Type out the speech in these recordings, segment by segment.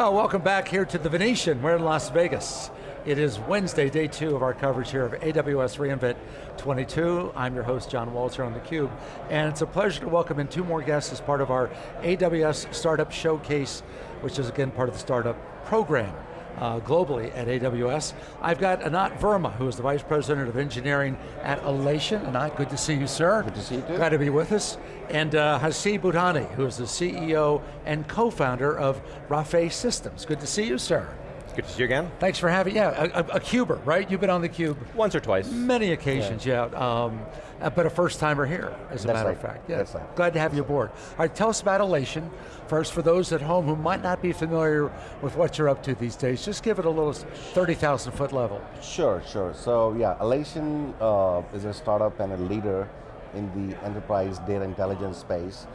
Well, welcome back here to the Venetian. We're in Las Vegas. It is Wednesday, day two of our coverage here of AWS reInvent 22. I'm your host, John Walls on theCUBE, and it's a pleasure to welcome in two more guests as part of our AWS Startup Showcase, which is again part of the startup program uh, globally at AWS. I've got Anant Verma, who is the Vice President of Engineering at Alation. Anant, good to see you, sir. Good to see you too. Glad to be with us. And uh, Haseeb Budhani, who is the CEO and co-founder of Rafay Systems. Good to see you, sir. Good to see you again. Thanks for having, yeah, a, a, Cuber, right? You've been on the Cube. Once or twice. Many occasions, yeah. yeah. Um, uh, but a first timer here, as a That's matter right. of fact. Yeah. That's right. Glad to have you aboard. All right, tell us about Alation. First, for those at home who might not be familiar with what you're up to these days, just give it a little 30,000 foot level. Sure, sure. So yeah, Alation uh, is a startup and a leader in the enterprise data intelligence space.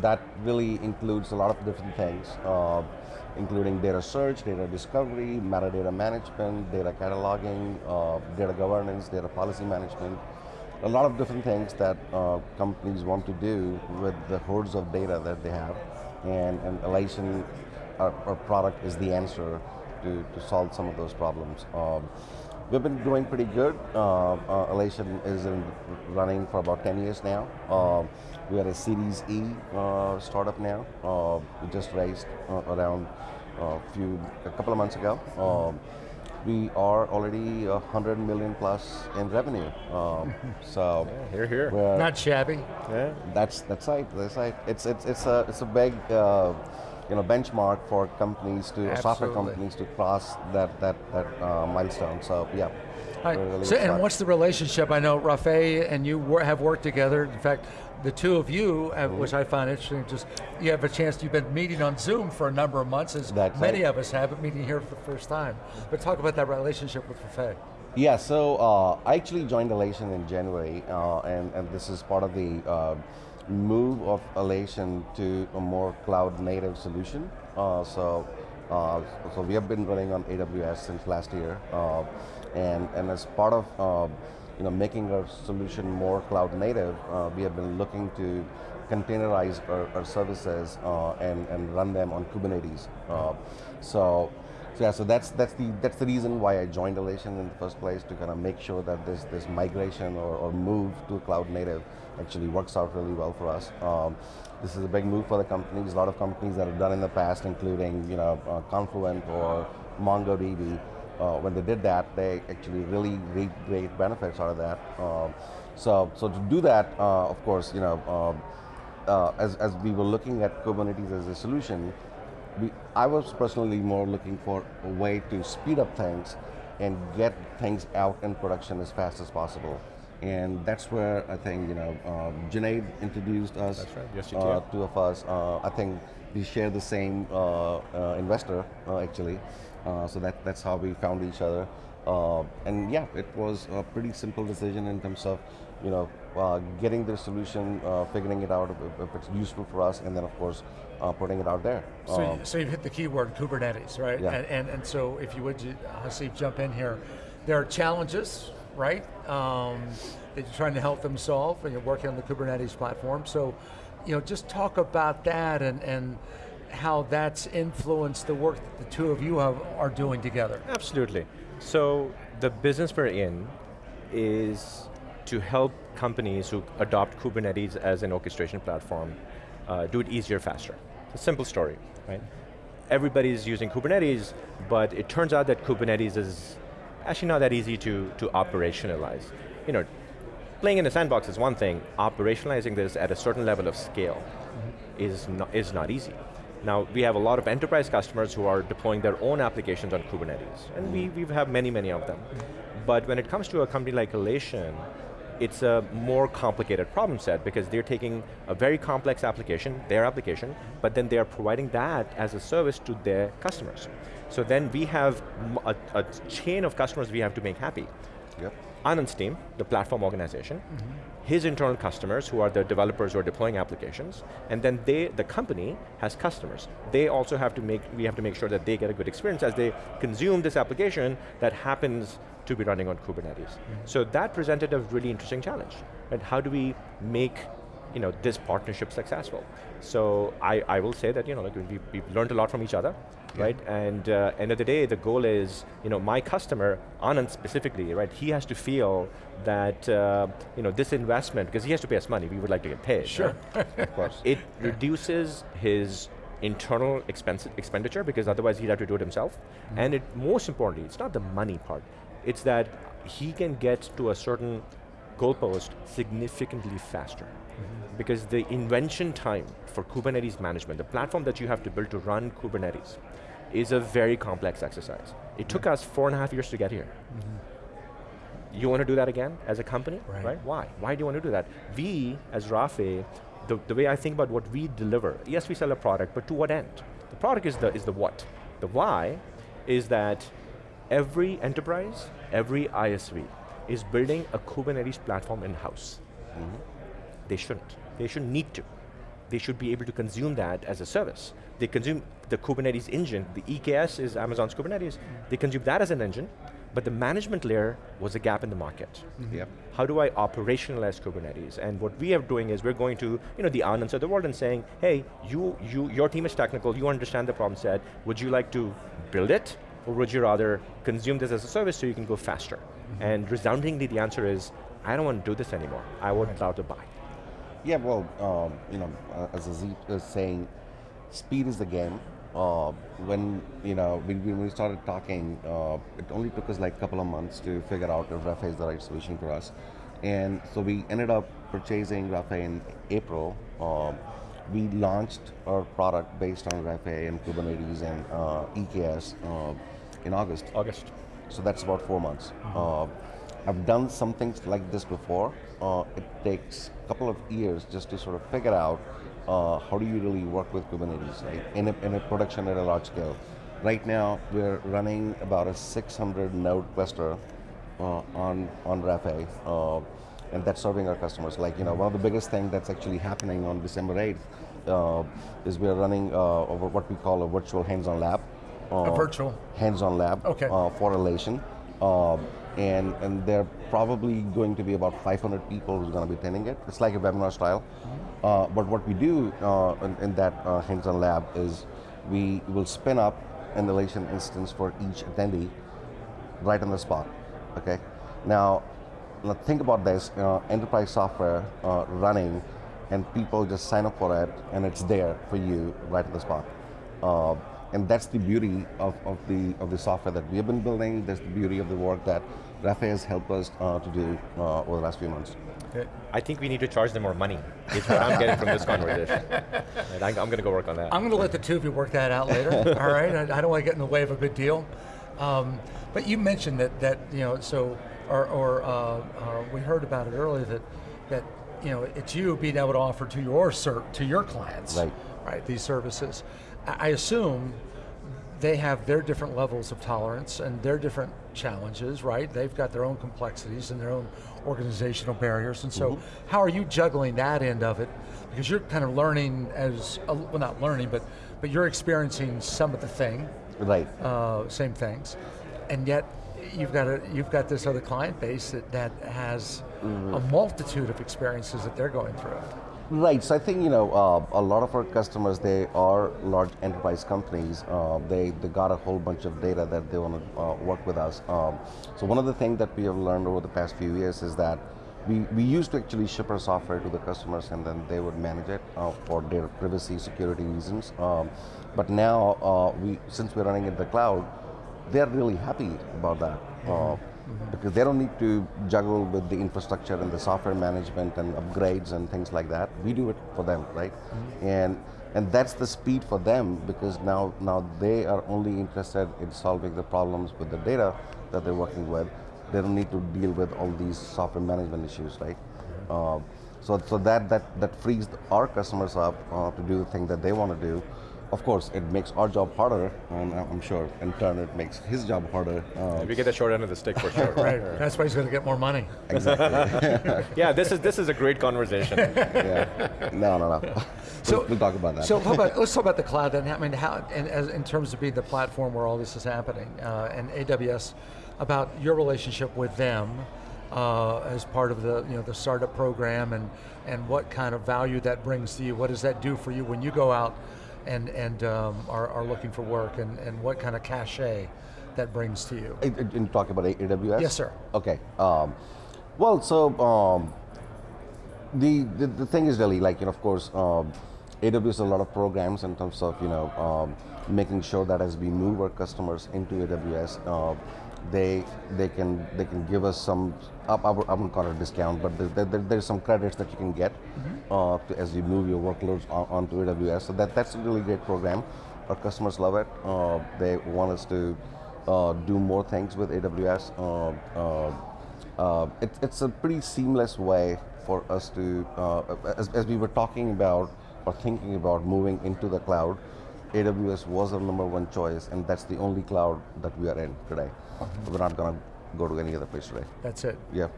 That really includes a lot of different things, uh, including data search, data discovery, metadata management, data cataloging, uh, data governance, data policy management, a lot of different things that uh, companies want to do with the hordes of data that they have. And, and Alation, our, our product is the answer to, to solve some of those problems. Um, we've been doing pretty good. Uh, uh, Alation is in running for about 10 years now. Uh, we are a Series E uh, startup now. Uh, we just raised uh, around a few, a couple of months ago. Um, we are already 100 million plus in revenue. Um, so Yeah, here, here. we're- Not shabby. Yeah. that's that's right. That's right. It's it's it's a it's a big uh, you know benchmark for companies to software companies to cross that that that uh, milestone. So yeah. Right, really so, and what's the relationship? I know Rafay and you wor have worked together. In fact, the two of you, uh, Mm-hmm. which I find interesting, just you have a chance, you've been meeting on Zoom for a number of months, as That's many right. of us have, but meeting here for the first time. But talk about that relationship with Rafay. Yeah, so uh, I actually joined Alation in January, uh, and, and this is part of the uh, move of Alation to a more cloud native solution. Uh, so, uh, so we have been running on AWS since last year, uh, and, and as part of uh, you know, making our solution more cloud native, uh, we have been looking to containerize our, our services uh, and, and run them on Kubernetes. So, so yeah, so that's that's the that's the reason why I joined Alation in the first place to kind of make sure that this this migration or, or move to cloud native actually works out really well for us. Um, this is a big move for the companies. A lot of companies that have done in the past, including you know uh, Confluent or MongoDB, uh, when they did that, they actually really reaped great benefits out of that. Um, so so to do that, uh, of course, you know. Um, uh, as, as we were looking at Kubernetes as a solution, we, I was personally more looking for a way to speed up things and get things out in production as fast as possible. And that's where I think, you know, um, Junaid introduced us, That's right, yes, uh, two of us. Uh, I think we share the same uh, uh, investor, uh, actually. Uh, so that, that's how we found each other. Uh, and yeah, it was a pretty simple decision in terms of, you know, uh, getting the solution, uh, figuring it out if, if it's useful for us, and then of course, uh, putting it out there. So, Um, you- so you've hit the keyword Kubernetes, right? Yeah. And, and, and so if you would, Haseeb, jump in here. There are challenges, right? Um, that you're trying to help them solve, and you're working on the Kubernetes platform. So, you know, just talk about that and, and how that's influenced the work that the two of you have, are doing together. Absolutely. So the business we're in is to help companies who adopt Kubernetes as an orchestration platform uh, do it easier, faster. It's a simple story, right? Everybody's using Kubernetes, but it turns out that Kubernetes is actually not that easy to, to operationalize. You know, playing in a sandbox is one thing, operationalizing this at a certain level of scale mm-hmm. is, not, is not easy. Now, we have a lot of enterprise customers who are deploying their own applications on Kubernetes, and we, mm-hmm. we have many, many of them. Mm-hmm. But when it comes to a company like Alation, it's a more complicated problem set because they're taking a very complex application, their application, but then they're providing that as a service to their customers. So then we have a chain of customers we have to make happy. Yep. Anand's team, the platform organization, mm-hmm. his internal customers who are the developers who are deploying applications, and then they, the company has customers. They also have to make, we have to make sure that they get a good experience as they consume this application that happens to be running on Kubernetes. Mm-hmm. So that presented a really interesting challenge. Right? How do we make you know, this partnership successful. So I, I will say that you know, like we, we've learned a lot from each other, yeah. right? And uh, end of the day, the goal is, you know, my customer, Anand specifically, right? He has to feel that, uh, you know, this investment, because he has to pay us money, we would like to get paid. Sure. Right? of course. It yeah. reduces his internal expense, expenditure because otherwise he'd have to do it himself. Mm -hmm. And it, most importantly, it's not the money part. It's that he can get to a certain goalpost significantly faster. Mm -hmm. Because the invention time for Kubernetes management, the platform that you have to build to run Kubernetes, is a very complex exercise. It took us four and a half years to get here. Mm -hmm. You want to do that again as a company, right. right? Why? Why do you want to do that? We, as Rafay, the, the way I think about what we deliver, yes, we sell a product, but to what end? The product is the, is the what. The why is that every enterprise, every ISV is building a Kubernetes platform in-house. Mm -hmm. They shouldn't. They shouldn't need to. They should be able to consume that as a service. They consume the Kubernetes engine, the EKS is Amazon's Kubernetes, they consume that as an engine, but the management layer was a gap in the market. Mm -hmm. yep. How do I operationalize Kubernetes? And what we are doing is we're going to, you know, the Anands of the world and saying, hey, you, you, your team is technical, you understand the problem set, would you like to build it? Or would you rather consume this as a service so you can go faster? Mm -hmm. And resoundingly the answer is, I don't want to do this anymore. I want cloud to buy. Yeah, well, um, you know, uh, as Aziz is saying, speed is the game uh, when you know when, when, we started talking, uh, it only took us like a couple of months to figure out if Rafay is the right solution for us, and so we ended up purchasing Rafay in April. Uh, we launched our product based on Rafay and Kubernetes and uh, EKS uh, in August. August. So that's about four months. Mm -hmm. I've done some things like this before. it takes a couple of years just to sort of figure out uh, how do you really work with Kubernetes right? in, a, in a production at a large scale? Right now, we're running about a 600 node cluster uh, on, on Rafay, uh, and that's serving our customers. Like, you know, one of the biggest things that's actually happening on December 8th uh, is we're running uh, over what we call a virtual hands-on lab. a virtual? Hands-on lab okay. for Alation and, and there are probably going to be about 500 people who's going to be attending it. It's like a webinar style. Mm-hmm. Uh, but what we do uh, in, in, that uh, hands-on lab is we will spin up an Alation instance for each attendee right on the spot, okay? Now, now think about this, uh, enterprise software uh, running and people just sign up for it and it's there for you right on the spot. And that's the beauty of, of, the, of the software that we have been building. That's the beauty of the work that Rafay has helped us uh, to do uh, over the last few months. I think we need to charge them more money, is what I'm getting from this conversation. And I'm, going to go work on that. I'm going to let the two of you work that out later, all right? I, I, don't want to get in the way of a good deal. Um, but you mentioned that, that you know, so, or, or uh, uh, we heard about it earlier that, that you know, it's you being able to offer to your, to your clients, right. right, these services. I assume they have their different levels of tolerance and their different challenges, right? They've got their own complexities and their own organizational barriers, and so mm -hmm. how are you juggling that end of it? Because you're kind of learning as, well not learning, but, but you're experiencing some of the thing. Right. Uh, same things. And yet, you've got, a, you've got this other client base that, that has mm -hmm. a multitude of experiences that they're going through. Right, so I think you know uh, a lot of our customers they are large enterprise companies. Uh, they they got a whole bunch of data that they want to uh, work with us. Um, so one of the things that we have learned over the past few years is that we, we used to actually ship our software to the customers and then they would manage it uh, for their privacy security reasons. Um, but now uh, we since we're running in the cloud, they're really happy about that. Mm -hmm -hmm. because they don't need to juggle with the infrastructure and the software management and upgrades and things like that. We do it for them, right? Mm -hmm. And and that's the speed for them because now now they are only interested in solving the problems with the data that they're working with. They don't need to deal with all these software management issues, right? Mm -hmm. uh, so so that that that frees our customers up uh, to do the thing that they want to do of course, it makes our job harder, and I'm sure in turn it makes his job harder. Um, we get the short end of the stick for sure. right, that's why he's going to get more money. Exactly. yeah, this is this is a great conversation. yeah, no, no, no. So we'll, talk about that. So about, let's talk about the cloud then. I mean, how in, as, in terms of being the platform where all this is happening, uh, and AWS, about your relationship with them, uh, as part of the you know the startup program, and and what kind of value that brings to you. What does that do for you when you go out and and um, are, are looking for work, and and what kind of cachet that brings to you? In, in talking about AWS? Yes, sir. Okay. Um, well, so um, the, the the thing is really like you know, of course, um, AWS has a lot of programs in terms of you know um, making sure that as we move our customers into AWS, uh, they they can they can give us some I, I I wouldn't call it a discount, but there, there, there's some credits that you can get uh, to, as you move your workloads on, onto AWS. So that that's a really great program. Our customers love it. Uh, they want us to uh, do more things with AWS. Uh, uh, uh, it, it's a pretty seamless way for us to, uh, as, as we were talking about or thinking about moving into the cloud, AWS was our number one choice, and that's the only cloud that we are in today. We're not going to go to any other place today. That's it. Yeah.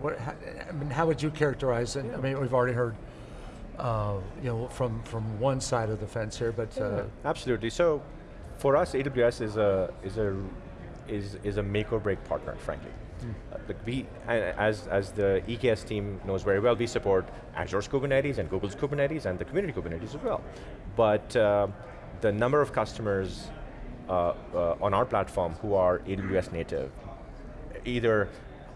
What, how, I mean, how would you characterize it? I mean, we've already heard, uh, you know, from from one side of the fence here, but uh, Absolutely. So, for us, AWS is a is a is is a make or break partner, frankly. Uh, like we, as as the EKS team knows very well, we support Azure's Kubernetes and Google's Kubernetes and the community Kubernetes as well. But uh, the number of customers uh, uh, on our platform who are AWS native, either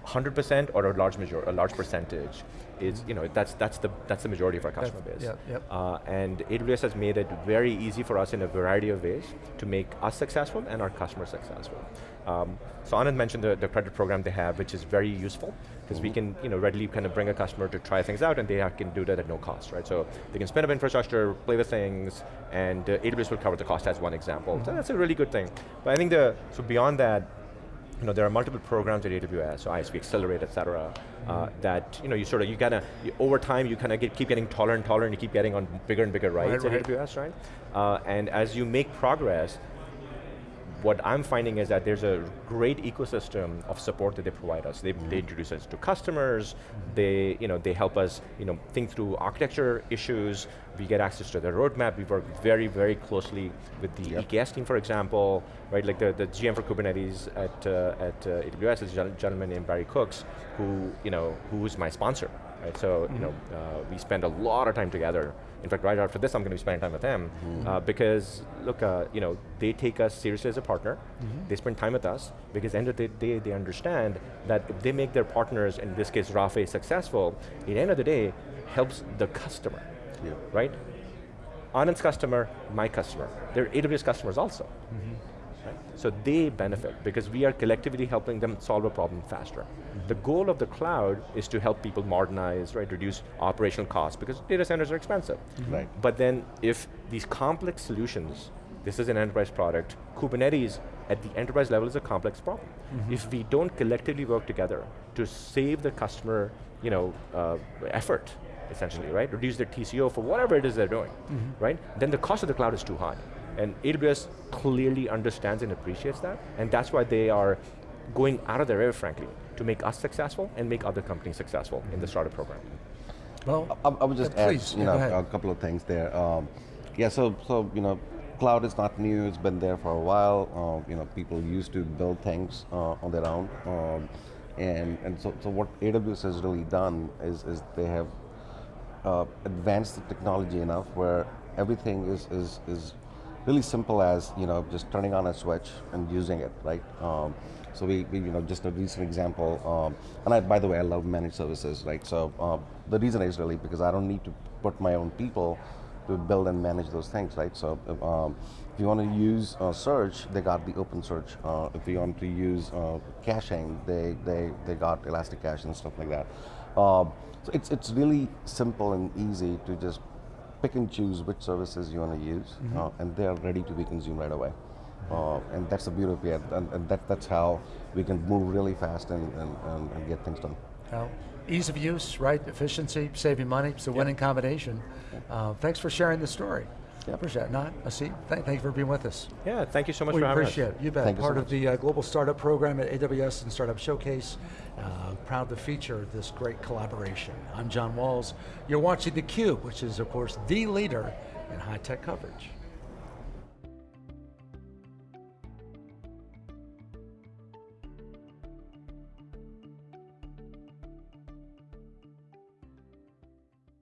100% or a large major, a large percentage is, you know, that's that's the that's the majority of our customer That's- base. yep, yep. Uh, and AWS has made it very easy for us in a variety of ways to make us successful and our customers successful. Um, so Anand mentioned the, the credit program they have, which is very useful because we can you know, readily kind of bring a customer to try things out and they can do that at no cost, right? So they can spin up infrastructure, play with things, and uh, AWS will cover the cost as one example. So that's a really good thing. But I think the, so beyond that, you know, there are multiple programs at AWS, so ISV Accelerate, et cetera, uh, that, you know, you sort of, you kind of, over time, you kind of get, keep getting taller and taller and you keep getting on bigger and bigger rides Right, at right. AWS, right? Uh, and as you make progress, what I'm finding is that there's a great ecosystem of support that they provide us. They, they introduce us to customers, they, you know, they help us you know, think through architecture issues, we get access to their roadmap, we work very, very closely with the Yep. EKS team, for example, right, like the, the GM for Kubernetes at, uh, at uh, AWS is a gentleman named Barry Cooks, who, you know, who is my sponsor, right? So, you know, uh, we spend a lot of time together. In fact, right after this, I'm going to be spending time with them uh, because, look, uh, you know, they take us seriously as a partner. They spend time with us because end of the day, they understand that if they make their partners, in this case, Rafay, successful, at the end of the day, helps the customer, Yeah. right? Anand's customer, my customer. They're AWS customers also. Right? So they benefit because we are collectively helping them solve a problem faster. The mm-hmm. goal of the cloud is to help people modernize, right, reduce operational costs because data centers are expensive. Mm-hmm. Right. But then if these complex solutions, this is an enterprise product, Kubernetes at the enterprise level is a complex problem. Mm-hmm. If we don't collectively work together to save the customer you know, uh, effort, essentially, right? Reduce their TCO for whatever it is they're doing, right? Then the cost of the cloud is too high. And AWS clearly understands and appreciates that, and that's why they are going out of their way, frankly, to make us successful and make other companies successful in the startup program. well, I, I would just add, please, you know, a couple of things there. Um, yeah, so so you know, cloud is not new. It's been there for a while. Uh, you know, people used to build things uh, on their own, um, and and so so what AWS has really done is is they have uh, advanced the technology enough where everything is is is really simple as you know just turning on a switch and using it, right? Um, so we, we, you know, just a recent example, um, and I, by the way, I love managed services, right? So uh, the reason is really because I don't need to put my own people to build and manage those things, right? So if, um, if you want to use uh, search, they got the open search. Uh, if you want to use uh, caching, they, they, they got ElastiCache and stuff like that. Um, so it's, it's really simple and easy to just pick and choose which services you want to use, uh, and they are ready to be consumed right away. Uh, and that's the beauty of it, and, and that, that's how we can move really fast and, and, and, and get things done. Ease of use, right? Efficiency, saving money. It's a winning combination. Uh, thanks for sharing the story. Yep. Appreciate it. Not Asim, thank, thank you for being with us. Yeah, thank you so much we for having appreciate it. You bet. Thank you so Part of much. the uh, Global Startup Program at AWS and Startup Showcase. Uh, proud to feature this great collaboration. I'm John Walls. You're watching theCUBE, which is of course the leader in high-tech coverage.